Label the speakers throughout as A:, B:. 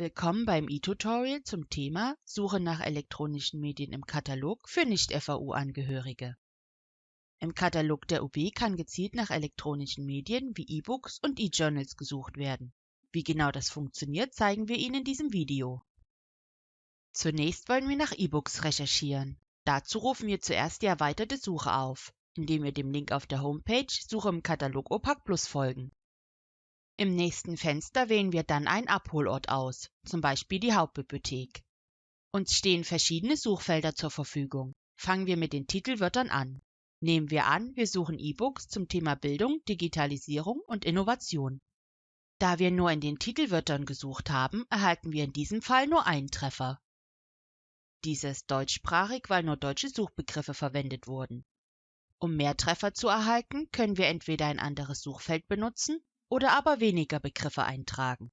A: Willkommen beim e-Tutorial zum Thema Suche nach elektronischen Medien im Katalog für Nicht-FAU-Angehörige. Im Katalog der UB kann gezielt nach elektronischen Medien wie E-Books und E-Journals gesucht werden. Wie genau das funktioniert, zeigen wir Ihnen in diesem Video. Zunächst wollen wir nach E-Books recherchieren. Dazu rufen wir zuerst die erweiterte Suche auf, indem wir dem Link auf der Homepage Suche im Katalog OPAC Plus folgen. Im nächsten Fenster wählen wir dann einen Abholort aus, zum Beispiel die Hauptbibliothek. Uns stehen verschiedene Suchfelder zur Verfügung. Fangen wir mit den Titelwörtern an. Nehmen wir an, wir suchen E-Books zum Thema Bildung, Digitalisierung und Innovation. Da wir nur in den Titelwörtern gesucht haben, erhalten wir in diesem Fall nur einen Treffer. Dies ist deutschsprachig, weil nur deutsche Suchbegriffe verwendet wurden. Um mehr Treffer zu erhalten, können wir entweder ein anderes Suchfeld benutzen oder aber weniger Begriffe eintragen.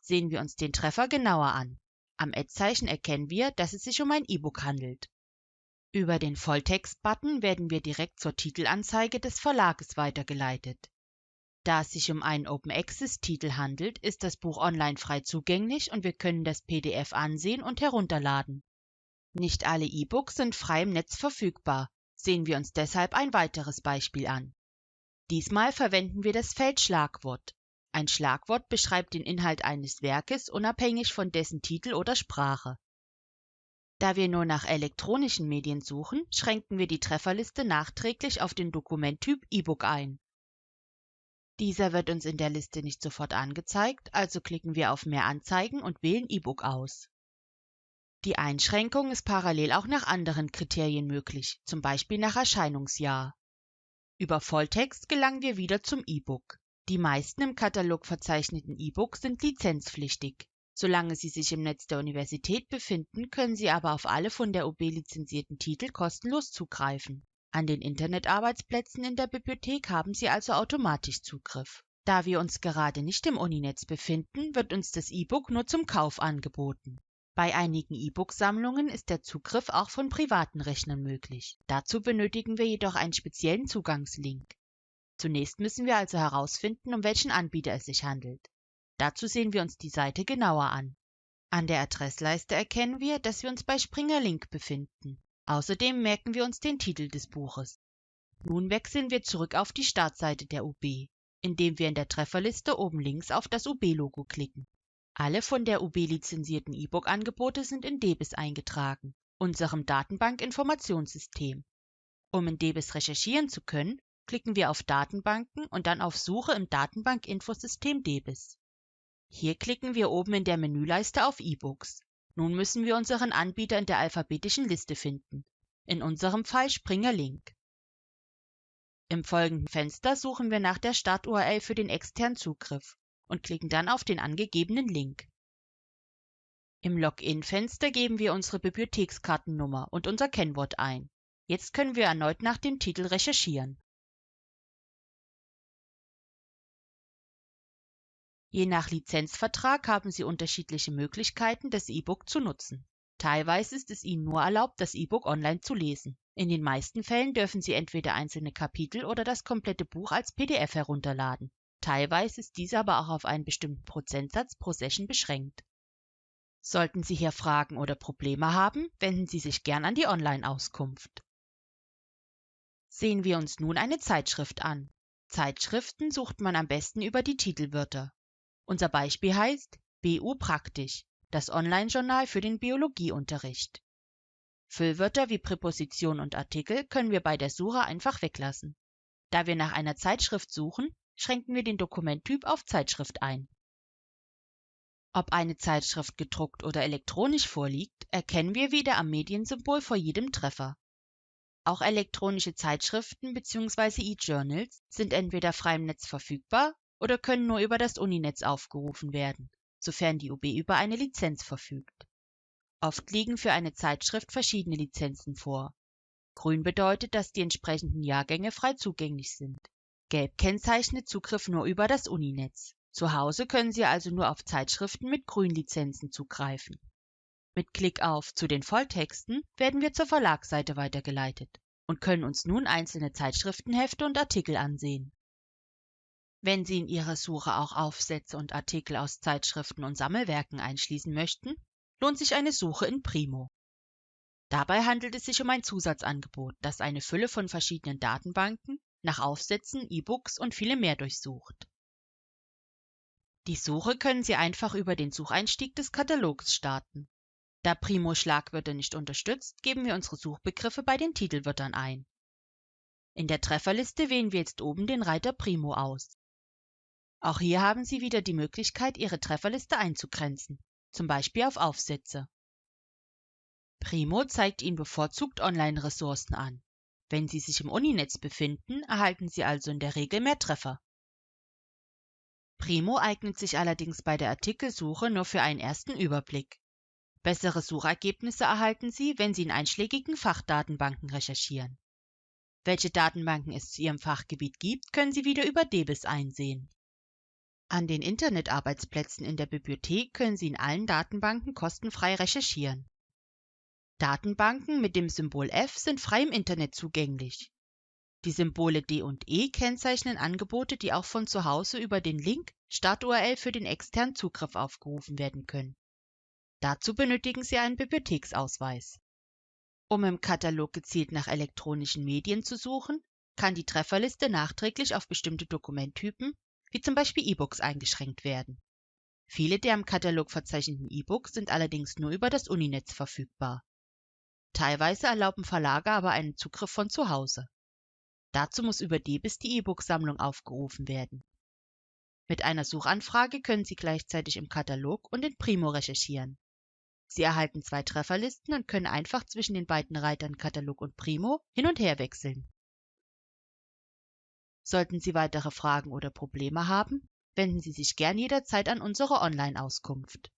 A: Sehen wir uns den Treffer genauer an. Am Ad-Zeichen erkennen wir, dass es sich um ein E-Book handelt. Über den Volltext-Button werden wir direkt zur Titelanzeige des Verlages weitergeleitet. Da es sich um einen Open Access-Titel handelt, ist das Buch online frei zugänglich und wir können das PDF ansehen und herunterladen. Nicht alle E-Books sind frei im Netz verfügbar. Sehen wir uns deshalb ein weiteres Beispiel an. Diesmal verwenden wir das Feld Schlagwort. Ein Schlagwort beschreibt den Inhalt eines Werkes unabhängig von dessen Titel oder Sprache. Da wir nur nach elektronischen Medien suchen, schränken wir die Trefferliste nachträglich auf den Dokumenttyp E-Book ein. Dieser wird uns in der Liste nicht sofort angezeigt, also klicken wir auf Mehr Anzeigen und wählen E-Book aus. Die Einschränkung ist parallel auch nach anderen Kriterien möglich, zum Beispiel nach Erscheinungsjahr. Über Volltext gelangen wir wieder zum E-Book. Die meisten im Katalog verzeichneten E-Books sind lizenzpflichtig. Solange sie sich im Netz der Universität befinden, können Sie aber auf alle von der UB lizenzierten Titel kostenlos zugreifen. An den Internetarbeitsplätzen in der Bibliothek haben Sie also automatisch Zugriff. Da wir uns gerade nicht im Uninetz befinden, wird uns das E-Book nur zum Kauf angeboten. Bei einigen E-Book-Sammlungen ist der Zugriff auch von privaten Rechnern möglich. Dazu benötigen wir jedoch einen speziellen Zugangslink. Zunächst müssen wir also herausfinden, um welchen Anbieter es sich handelt. Dazu sehen wir uns die Seite genauer an. An der Adressleiste erkennen wir, dass wir uns bei Springer Link befinden. Außerdem merken wir uns den Titel des Buches. Nun wechseln wir zurück auf die Startseite der UB, indem wir in der Trefferliste oben links auf das UB-Logo klicken. Alle von der UB lizenzierten E-Book-Angebote sind in DEBIS eingetragen, unserem Datenbank-Informationssystem. Um in DEBIS recherchieren zu können, klicken wir auf Datenbanken und dann auf Suche im Datenbank-Infosystem DEBIS. Hier klicken wir oben in der Menüleiste auf E-Books. Nun müssen wir unseren Anbieter in der alphabetischen Liste finden, in unserem Fall Springer Link. Im folgenden Fenster suchen wir nach der Start-URL für den externen Zugriff und klicken dann auf den angegebenen Link. Im Login-Fenster geben wir unsere Bibliothekskartennummer und unser Kennwort ein. Jetzt können wir erneut nach dem Titel recherchieren. Je nach Lizenzvertrag haben Sie unterschiedliche Möglichkeiten, das E-Book zu nutzen. Teilweise ist es Ihnen nur erlaubt, das E-Book online zu lesen. In den meisten Fällen dürfen Sie entweder einzelne Kapitel oder das komplette Buch als PDF herunterladen. Teilweise ist dies aber auch auf einen bestimmten Prozentsatz pro Session beschränkt. Sollten Sie hier Fragen oder Probleme haben, wenden Sie sich gern an die Online-Auskunft. Sehen wir uns nun eine Zeitschrift an. Zeitschriften sucht man am besten über die Titelwörter. Unser Beispiel heißt BU Praktisch, das Online-Journal für den Biologieunterricht. Füllwörter wie Präposition und Artikel können wir bei der Suche einfach weglassen. Da wir nach einer Zeitschrift suchen, schränken wir den Dokumenttyp auf Zeitschrift ein. Ob eine Zeitschrift gedruckt oder elektronisch vorliegt, erkennen wir wieder am Mediensymbol vor jedem Treffer. Auch elektronische Zeitschriften bzw. E-Journals sind entweder frei im Netz verfügbar oder können nur über das Uninetz aufgerufen werden, sofern die UB über eine Lizenz verfügt. Oft liegen für eine Zeitschrift verschiedene Lizenzen vor. Grün bedeutet, dass die entsprechenden Jahrgänge frei zugänglich sind. Gelb kennzeichnet Zugriff nur über das Uninetz. Zu Hause können Sie also nur auf Zeitschriften mit Grünlizenzen zugreifen. Mit Klick auf Zu den Volltexten werden wir zur Verlagsseite weitergeleitet und können uns nun einzelne Zeitschriftenhefte und Artikel ansehen. Wenn Sie in Ihre Suche auch Aufsätze und Artikel aus Zeitschriften und Sammelwerken einschließen möchten, lohnt sich eine Suche in Primo. Dabei handelt es sich um ein Zusatzangebot, das eine Fülle von verschiedenen Datenbanken nach Aufsätzen, E-Books und vielem mehr durchsucht. Die Suche können Sie einfach über den Sucheinstieg des Katalogs starten. Da Primo Schlagwörter nicht unterstützt, geben wir unsere Suchbegriffe bei den Titelwörtern ein. In der Trefferliste wählen wir jetzt oben den Reiter Primo aus. Auch hier haben Sie wieder die Möglichkeit, Ihre Trefferliste einzugrenzen, zum Beispiel auf Aufsätze. Primo zeigt Ihnen bevorzugt Online-Ressourcen an. Wenn Sie sich im Uninetz befinden, erhalten Sie also in der Regel mehr Treffer. Primo eignet sich allerdings bei der Artikelsuche nur für einen ersten Überblick. Bessere Suchergebnisse erhalten Sie, wenn Sie in einschlägigen Fachdatenbanken recherchieren. Welche Datenbanken es zu Ihrem Fachgebiet gibt, können Sie wieder über DBIS einsehen. An den Internetarbeitsplätzen in der Bibliothek können Sie in allen Datenbanken kostenfrei recherchieren. Datenbanken mit dem Symbol F sind frei im Internet zugänglich. Die Symbole D und E kennzeichnen Angebote, die auch von zu Hause über den Link Start-URL für den externen Zugriff aufgerufen werden können. Dazu benötigen Sie einen Bibliotheksausweis. Um im Katalog gezielt nach elektronischen Medien zu suchen, kann die Trefferliste nachträglich auf bestimmte Dokumenttypen wie zum Beispiel E-Books eingeschränkt werden. Viele der im Katalog verzeichneten E-Books sind allerdings nur über das Uninetz verfügbar. Teilweise erlauben Verlage aber einen Zugriff von zu Hause. Dazu muss über DBIS die E-Book-Sammlung aufgerufen werden. Mit einer Suchanfrage können Sie gleichzeitig im Katalog und in Primo recherchieren. Sie erhalten zwei Trefferlisten und können einfach zwischen den beiden Reitern Katalog und Primo hin und her wechseln. Sollten Sie weitere Fragen oder Probleme haben, wenden Sie sich gern jederzeit an unsere Online-Auskunft.